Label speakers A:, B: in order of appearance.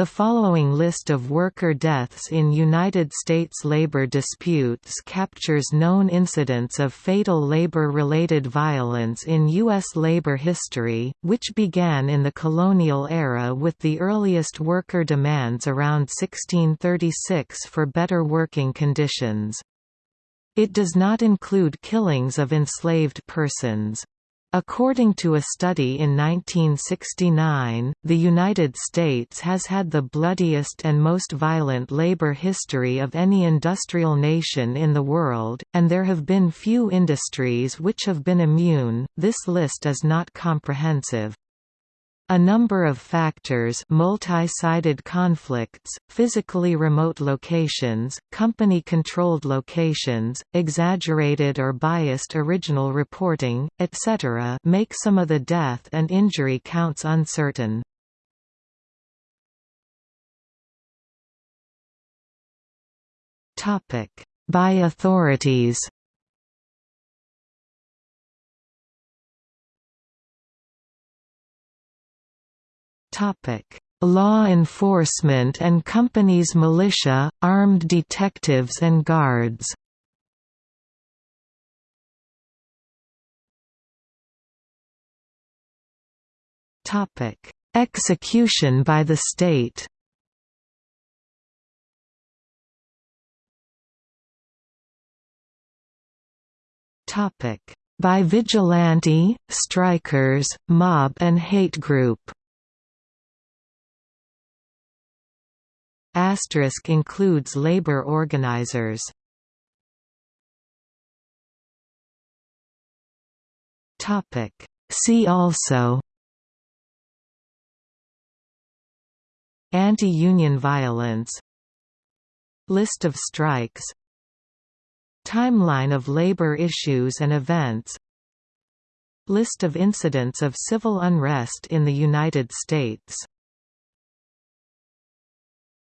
A: The following list of worker deaths in United States labor disputes captures known incidents of fatal labor-related violence in U.S. labor history, which began in the colonial era with the earliest worker demands around 1636 for better working conditions. It does not include killings of enslaved persons. According to a study in 1969, the United States has had the bloodiest and most violent labor history of any industrial nation in the world, and there have been few industries which have been immune. This list is not comprehensive. A number of factors multi-sided conflicts, physically remote locations, company-controlled locations, exaggerated or biased original reporting, etc. make some of the death and injury counts uncertain. By authorities Law enforcement and companies militia, armed detectives and guards. Topic: Execution by the state. By vigilante, strikers, mob and hate group Asterisk includes labor organizers. See also Anti-union violence. List of strikes. Timeline of labor issues and events. List of incidents of civil unrest in the United States